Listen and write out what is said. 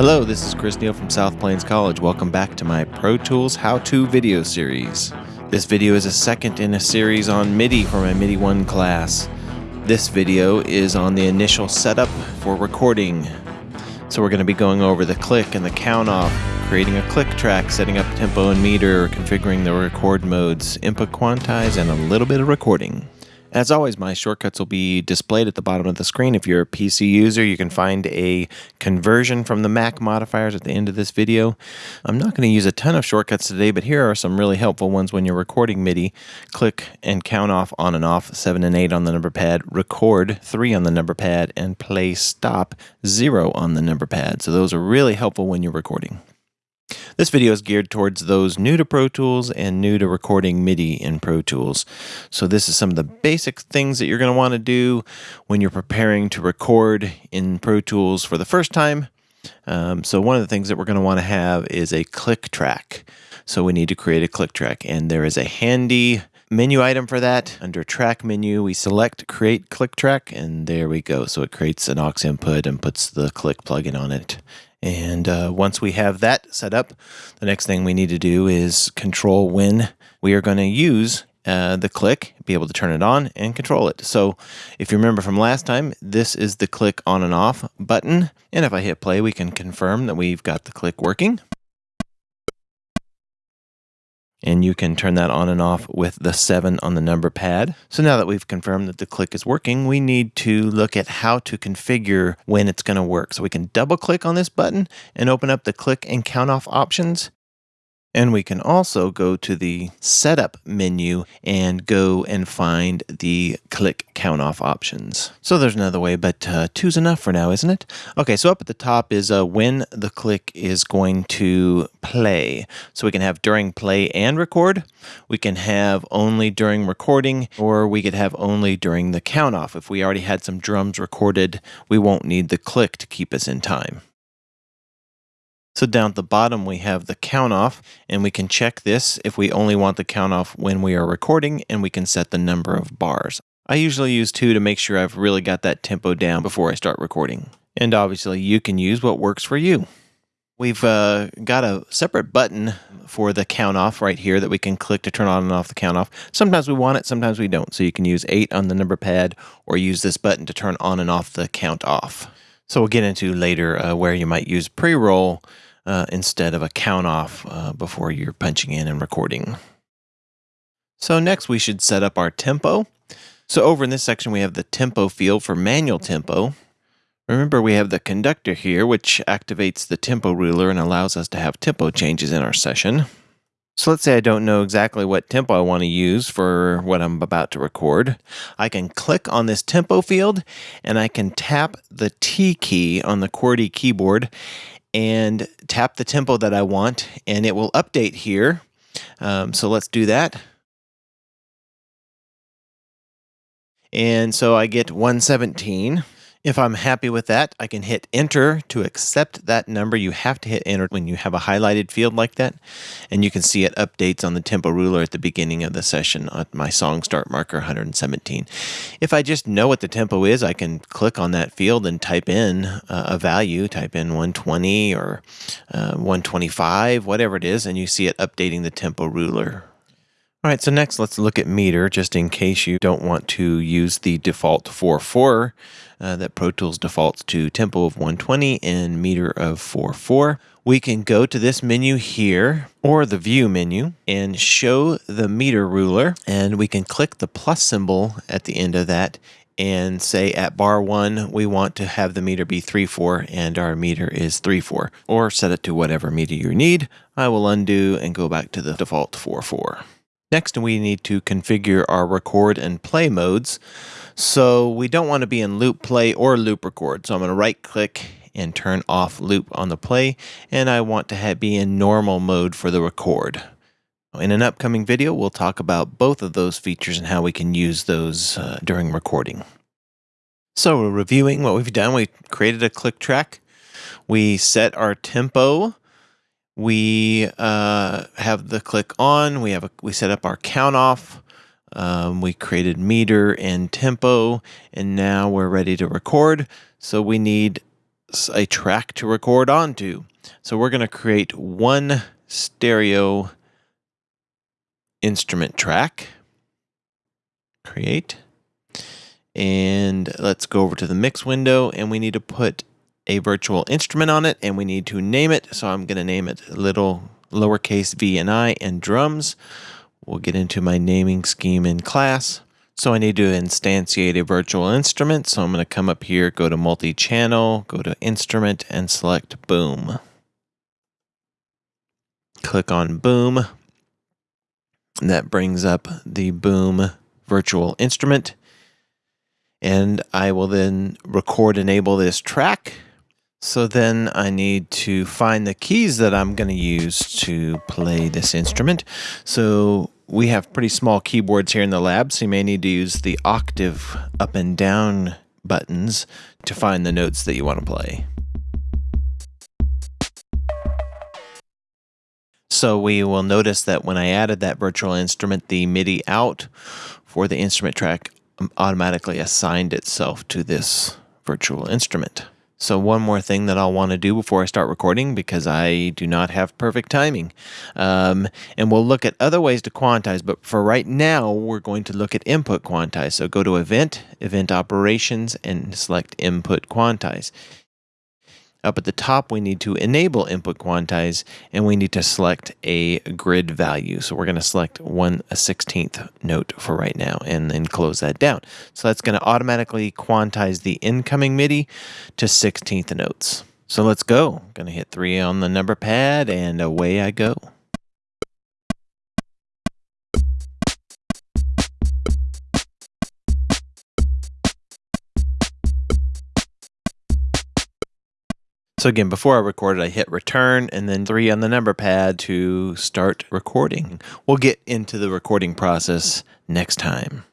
Hello, this is Chris Neal from South Plains College. Welcome back to my Pro Tools how-to video series. This video is a second in a series on MIDI for my MIDI 1 class. This video is on the initial setup for recording. So we're going to be going over the click and the count off, creating a click track, setting up tempo and meter, configuring the record modes, input quantize, and a little bit of recording. As always, my shortcuts will be displayed at the bottom of the screen. If you're a PC user, you can find a conversion from the Mac modifiers at the end of this video. I'm not going to use a ton of shortcuts today, but here are some really helpful ones when you're recording MIDI. Click and count off on and off, 7 and 8 on the number pad, record 3 on the number pad, and play stop 0 on the number pad. So those are really helpful when you're recording. This video is geared towards those new to Pro Tools and new to recording MIDI in Pro Tools. So this is some of the basic things that you're going to want to do when you're preparing to record in Pro Tools for the first time. Um, so one of the things that we're going to want to have is a click track. So we need to create a click track and there is a handy menu item for that. Under track menu, we select create click track and there we go. So it creates an aux input and puts the click plugin on it. And uh, once we have that set up, the next thing we need to do is control when we are going to use uh, the click, be able to turn it on and control it. So if you remember from last time, this is the click on and off button. And if I hit play, we can confirm that we've got the click working and you can turn that on and off with the 7 on the number pad. So now that we've confirmed that the click is working, we need to look at how to configure when it's going to work. So we can double click on this button and open up the click and count off options. And we can also go to the setup menu and go and find the click count off options. So there's another way, but uh, two's enough for now, isn't it? Okay, so up at the top is uh, when the click is going to play. So we can have during play and record. We can have only during recording, or we could have only during the count off. If we already had some drums recorded, we won't need the click to keep us in time. So down at the bottom, we have the count off, and we can check this if we only want the count off when we are recording, and we can set the number of bars. I usually use two to make sure I've really got that tempo down before I start recording. And obviously, you can use what works for you. We've uh, got a separate button for the count off right here that we can click to turn on and off the count off. Sometimes we want it, sometimes we don't. So you can use 8 on the number pad or use this button to turn on and off the count off. So we'll get into later uh, where you might use pre-roll uh, instead of a count off uh, before you're punching in and recording. So next we should set up our tempo. So over in this section we have the tempo field for manual tempo. Remember we have the conductor here which activates the tempo ruler and allows us to have tempo changes in our session. So let's say I don't know exactly what tempo I want to use for what I'm about to record. I can click on this tempo field and I can tap the T key on the QWERTY keyboard and tap the tempo that I want and it will update here. Um, so let's do that. And so I get 117. If I'm happy with that, I can hit enter to accept that number. You have to hit enter when you have a highlighted field like that. And you can see it updates on the tempo ruler at the beginning of the session at my song start marker 117. If I just know what the tempo is, I can click on that field and type in uh, a value, type in 120 or uh, 125, whatever it is, and you see it updating the tempo ruler all right, so next let's look at meter, just in case you don't want to use the default 4-4 uh, that Pro Tools defaults to tempo of 120 and meter of 4-4. We can go to this menu here, or the view menu, and show the meter ruler, and we can click the plus symbol at the end of that and say at bar 1 we want to have the meter be 3-4 and our meter is 3-4 or set it to whatever meter you need. I will undo and go back to the default 4-4. Next, we need to configure our record and play modes. So we don't want to be in loop play or loop record. So I'm going to right click and turn off loop on the play. And I want to have, be in normal mode for the record. In an upcoming video, we'll talk about both of those features and how we can use those uh, during recording. So we're reviewing what we've done, we created a click track. We set our tempo we uh, have the click on. We have a, we set up our count off. Um, we created meter and tempo, and now we're ready to record. So we need a track to record onto. So we're going to create one stereo instrument track. Create. And let's go over to the mix window and we need to put a virtual instrument on it and we need to name it. So I'm going to name it little lowercase v and i and drums. We'll get into my naming scheme in class. So I need to instantiate a virtual instrument. So I'm going to come up here, go to multi-channel, go to instrument and select boom. Click on boom. That brings up the boom virtual instrument. And I will then record enable this track. So then I need to find the keys that I'm going to use to play this instrument. So we have pretty small keyboards here in the lab, so you may need to use the octave up and down buttons to find the notes that you want to play. So we will notice that when I added that virtual instrument, the MIDI out for the instrument track automatically assigned itself to this virtual instrument. So one more thing that I'll want to do before I start recording because I do not have perfect timing. Um, and we'll look at other ways to quantize, but for right now, we're going to look at input quantize. So go to event, event operations, and select input quantize. Up at the top, we need to enable input quantize, and we need to select a grid value. So we're going to select one a 16th note for right now, and then close that down. So that's going to automatically quantize the incoming MIDI to 16th notes. So let's go. I'm going to hit three on the number pad, and away I go. So again, before I recorded, I hit return and then three on the number pad to start recording. We'll get into the recording process next time.